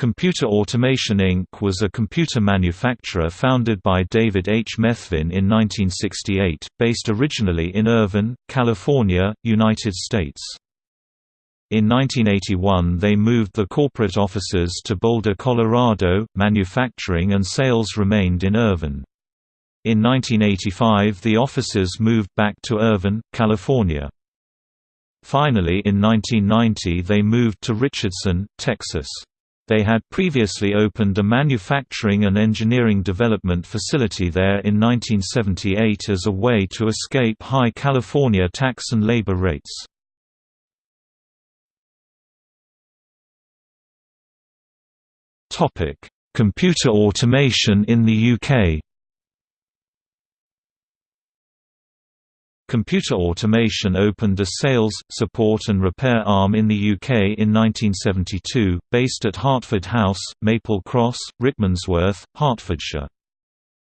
Computer Automation Inc. was a computer manufacturer founded by David H. Methvin in 1968, based originally in Irvine, California, United States. In 1981 they moved the corporate offices to Boulder, Colorado, manufacturing and sales remained in Irvine. In 1985 the offices moved back to Irvine, California. Finally in 1990 they moved to Richardson, Texas. They had previously opened a manufacturing and engineering development facility there in 1978 as a way to escape high California tax and labor rates. Computer automation in the UK Computer Automation opened a sales, support and repair arm in the UK in 1972, based at Hartford House, Maple Cross, Rickmansworth, Hertfordshire.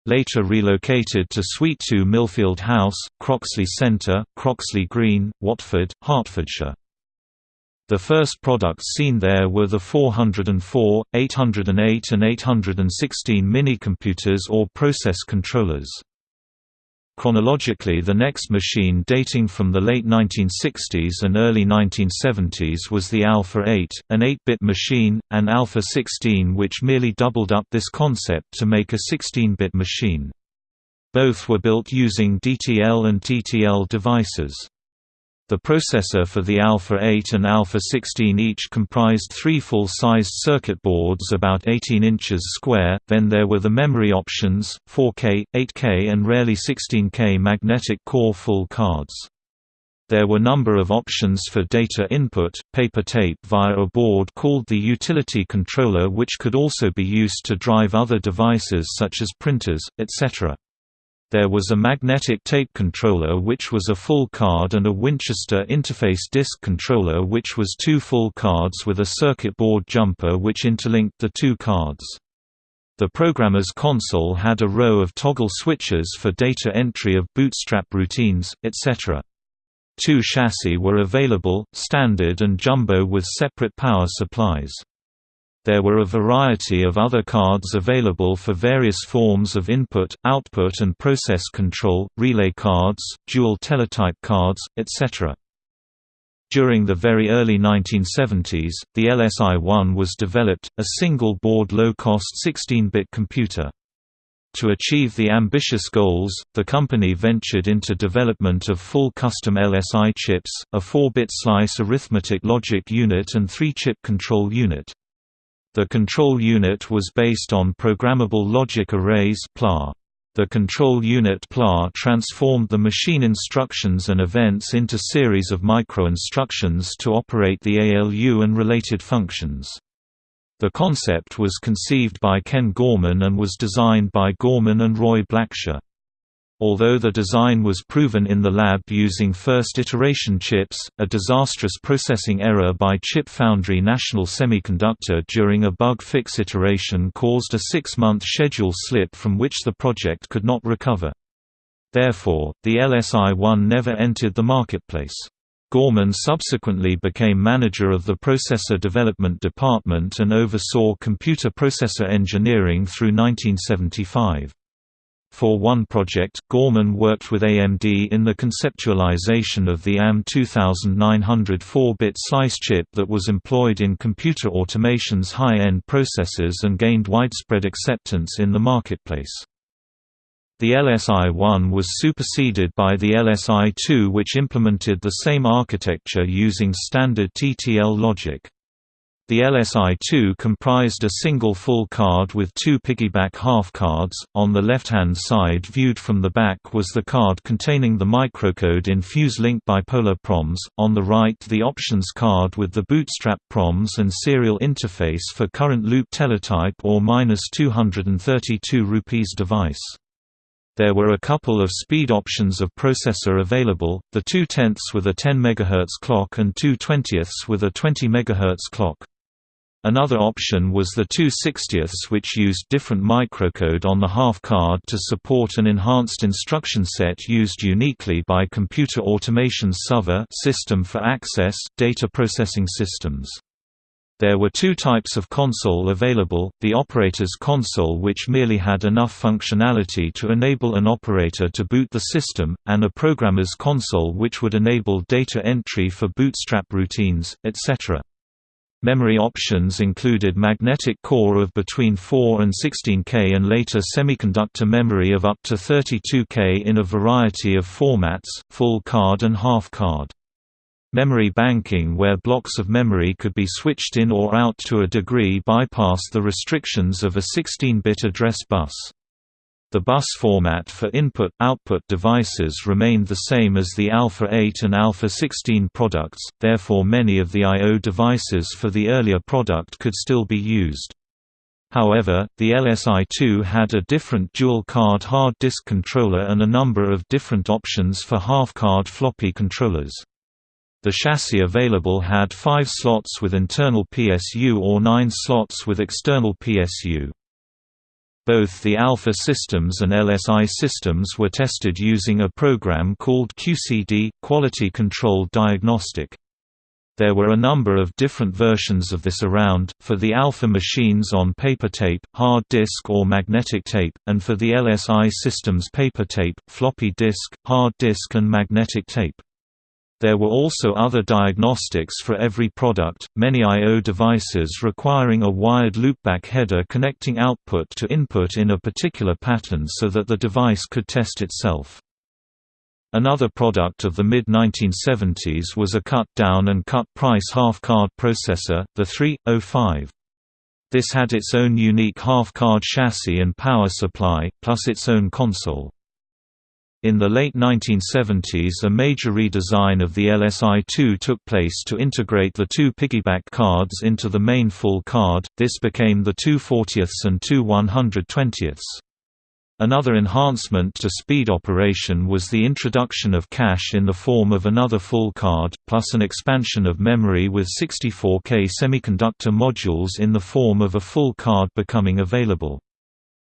Later relocated to Suite 2 Millfield House, Croxley Centre, Croxley Green, Watford, Hertfordshire. The first products seen there were the 404, 808 and 816 mini-computers or process controllers. Chronologically the next machine dating from the late 1960s and early 1970s was the Alpha 8, an 8-bit machine, and Alpha 16 which merely doubled up this concept to make a 16-bit machine. Both were built using DTL and TTL devices. The processor for the Alpha 8 and Alpha 16 each comprised three full-sized circuit boards about 18 inches square, then there were the memory options, 4K, 8K and rarely 16K magnetic core full cards. There were number of options for data input, paper tape via a board called the utility controller which could also be used to drive other devices such as printers, etc. There was a magnetic tape controller which was a full card and a Winchester interface disk controller which was two full cards with a circuit board jumper which interlinked the two cards. The programmer's console had a row of toggle switches for data entry of bootstrap routines, etc. Two chassis were available, standard and jumbo with separate power supplies. There were a variety of other cards available for various forms of input, output and process control, relay cards, dual teletype cards, etc. During the very early 1970s, the LSI-1 was developed, a single-board low-cost 16-bit computer. To achieve the ambitious goals, the company ventured into development of full custom LSI chips, a 4-bit slice arithmetic logic unit and 3-chip control unit. The control unit was based on programmable logic arrays PLA. The control unit PLA transformed the machine instructions and events into series of micro-instructions to operate the ALU and related functions. The concept was conceived by Ken Gorman and was designed by Gorman and Roy Blacksher. Although the design was proven in the lab using first-iteration chips, a disastrous processing error by Chip Foundry National Semiconductor during a bug fix iteration caused a six-month schedule slip from which the project could not recover. Therefore, the LSI-1 never entered the marketplace. Gorman subsequently became manager of the processor development department and oversaw computer processor engineering through 1975. For one project, Gorman worked with AMD in the conceptualization of the AM 2900 4-bit slice chip that was employed in computer automation's high-end processors and gained widespread acceptance in the marketplace. The LSI-1 was superseded by the LSI-2 which implemented the same architecture using standard TTL logic. The LSI-2 comprised a single full card with two piggyback half cards. On the left-hand side viewed from the back was the card containing the microcode in FuseLink bipolar PROMs, on the right the options card with the bootstrap PROMs and serial interface for current loop teletype or 232 rupees device. There were a couple of speed options of processor available, the 2 tenths with a 10 MHz clock and 2 twentieths with a 20 MHz clock. Another option was the 2 60ths which used different microcode on the half card to support an enhanced instruction set used uniquely by Computer Automation SyFA system for access data processing systems. There were two types of console available, the operator's console which merely had enough functionality to enable an operator to boot the system, and a programmer's console which would enable data entry for bootstrap routines, etc. Memory options included magnetic core of between 4 and 16K and later semiconductor memory of up to 32K in a variety of formats, full card and half card. Memory banking where blocks of memory could be switched in or out to a degree bypass the restrictions of a 16-bit address bus. The bus format for input-output devices remained the same as the Alpha 8 and Alpha 16 products, therefore many of the I.O. devices for the earlier product could still be used. However, the LSI-2 had a different dual-card hard disk controller and a number of different options for half-card floppy controllers. The chassis available had five slots with internal PSU or nine slots with external PSU. Both the Alpha systems and LSI systems were tested using a program called QCD Quality Control Diagnostic. There were a number of different versions of this around, for the Alpha machines on paper tape, hard disk or magnetic tape, and for the LSI systems paper tape, floppy disk, hard disk and magnetic tape. There were also other diagnostics for every product, many I.O. devices requiring a wired loopback header connecting output to input in a particular pattern so that the device could test itself. Another product of the mid-1970s was a cut-down and cut-price half-card processor, the 3.05. This had its own unique half-card chassis and power supply, plus its own console. In the late 1970s a major redesign of the LSI-2 took place to integrate the two piggyback cards into the main full card, this became the 2 40ths and 2 120ths. Another enhancement to speed operation was the introduction of cache in the form of another full card, plus an expansion of memory with 64K semiconductor modules in the form of a full card becoming available.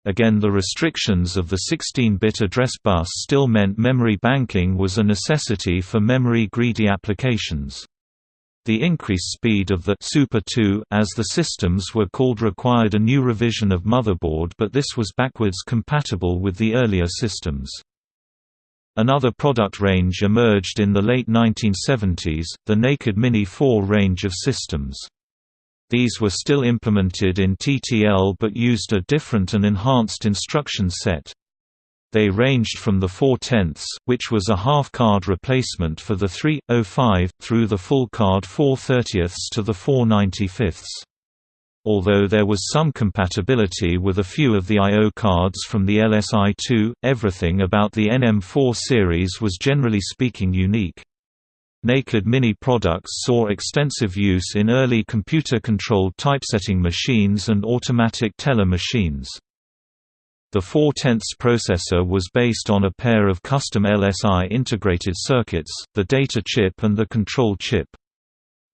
Again the restrictions of the 16-bit address bus still meant memory banking was a necessity for memory-greedy applications. The increased speed of the Super 2 as the systems were called required a new revision of motherboard but this was backwards compatible with the earlier systems. Another product range emerged in the late 1970s, the Naked Mini 4 range of systems. These were still implemented in TTL but used a different and enhanced instruction set. They ranged from the 4 tenths, which was a half-card replacement for the 3.05, through the full card 4 thirtieths to the 4 95ths. Although there was some compatibility with a few of the I.O. cards from the LSI-2, everything about the NM4 series was generally speaking unique. Naked Mini products saw extensive use in early computer-controlled typesetting machines and automatic teller machines. The 4 tenths processor was based on a pair of custom LSI integrated circuits, the data chip and the control chip.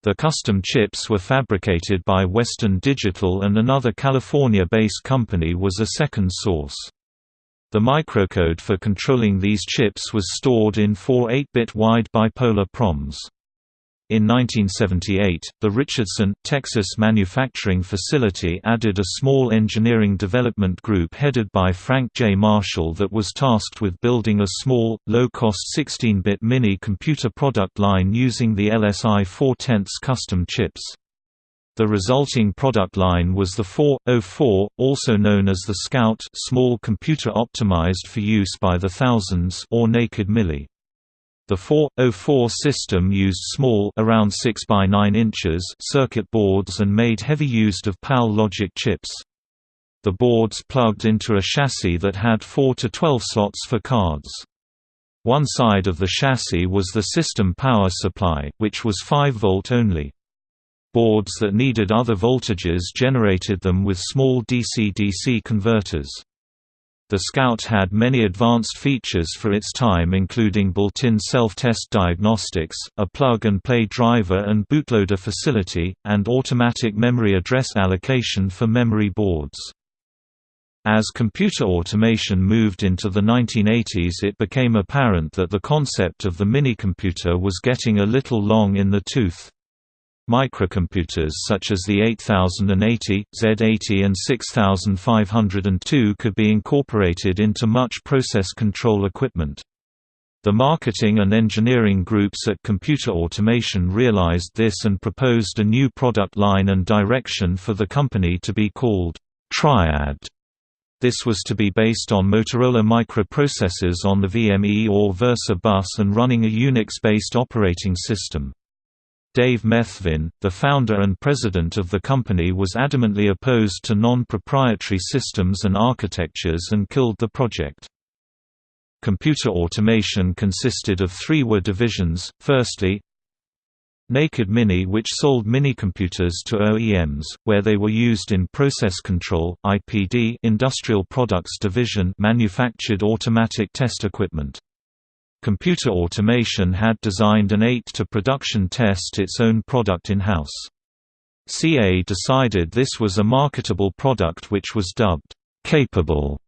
The custom chips were fabricated by Western Digital and another California-based company was a second source. The microcode for controlling these chips was stored in four 8-bit wide bipolar PROMs. In 1978, the Richardson, Texas manufacturing facility added a small engineering development group headed by Frank J. Marshall that was tasked with building a small, low-cost 16-bit mini computer product line using the LSI 4 tenths custom chips. The resulting product line was the 404, also known as the Scout small computer optimized for use by the thousands or Naked Mini. The 404 system used small around 6 by 9 inches circuit boards and made heavy use of PAL logic chips. The boards plugged into a chassis that had 4 to 12 slots for cards. One side of the chassis was the system power supply, which was 5 volt only. Boards that needed other voltages generated them with small DC-DC converters. The Scout had many advanced features for its time including built-in self-test diagnostics, a plug-and-play driver and bootloader facility, and automatic memory address allocation for memory boards. As computer automation moved into the 1980s it became apparent that the concept of the minicomputer was getting a little long in the tooth. Microcomputers such as the 8080, Z80 and 6502 could be incorporated into much process control equipment. The marketing and engineering groups at Computer Automation realized this and proposed a new product line and direction for the company to be called Triad. This was to be based on Motorola microprocessors on the VME or Versa bus and running a Unix-based operating system. Dave Methvin, the founder and president of the company was adamantly opposed to non-proprietary systems and architectures and killed the project. Computer automation consisted of three were divisions, firstly, Naked Mini which sold minicomputers to OEMs, where they were used in process control IPD Industrial Products Division manufactured automatic test equipment. Computer Automation had designed an ATE to production test its own product in-house. CA decided this was a marketable product which was dubbed, "...capable",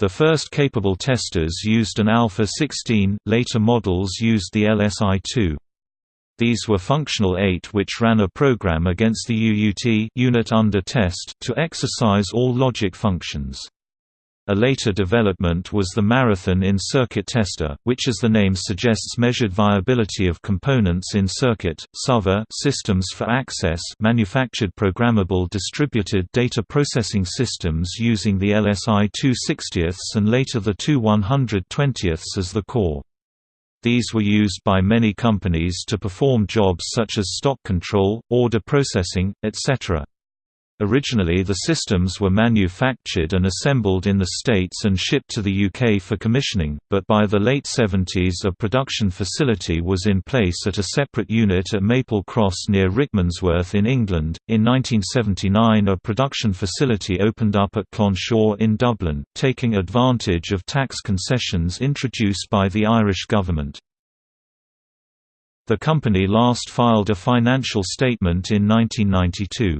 the first capable testers used an Alpha 16, later models used the LSI-2. These were functional ATE which ran a program against the UUT unit under test to exercise all logic functions. A later development was the Marathon in-circuit tester, which as the name suggests measured viability of components in circuit, SyFA systems for access manufactured programmable distributed data processing systems using the LSI 260 and later the 2 120 as the core. These were used by many companies to perform jobs such as stock control, order processing, etc. Originally the systems were manufactured and assembled in the States and shipped to the UK for commissioning, but by the late 70s a production facility was in place at a separate unit at Maple Cross near Rickmansworth in England. In 1979 a production facility opened up at Clonshaugh in Dublin, taking advantage of tax concessions introduced by the Irish government. The company last filed a financial statement in 1992.